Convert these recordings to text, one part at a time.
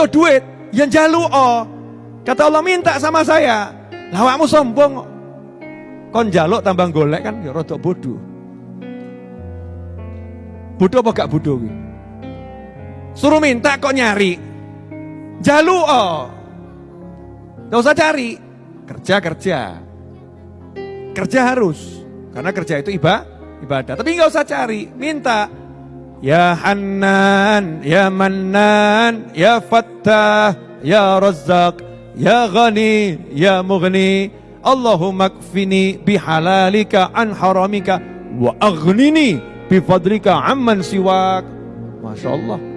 butuh duit, yang jalu oh. Kata Allah minta sama saya. Lawakmu sombong. Kon jaluk tambah golek kan ya rodok bodoh. Bodoh apa gak bodoh Suruh minta kok nyari. Jalu oh. Gak usah cari. Kerja kerja. Harus. Karena kerja itu ibadah. ibadah. Tapi gak usah cari. Minta. Ya Hanan, Ya Mannan, Ya Fattah, Ya Razzaq, Ya Ghani, Ya Mughni. Allahumma kfini bihalalika an haramika wa aghnini bifadlika amman siwak. Masya Allah.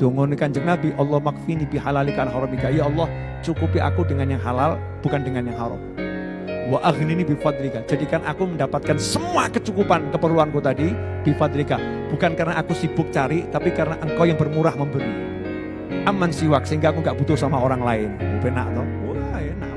Dungun kanjeng Nabi, Allah makfini bihalalika an haramika. Ya Allah, cukupi aku dengan yang halal, bukan dengan yang haram. Wa aghnini bifadlika. Jadikan aku mendapatkan semua kecukupan keperluanku tadi bifadlika. Bukan karena aku sibuk cari, tapi karena engkau yang bermurah memberi. Aman siwak, sehingga aku gak butuh sama orang lain. Toh? Wah enak.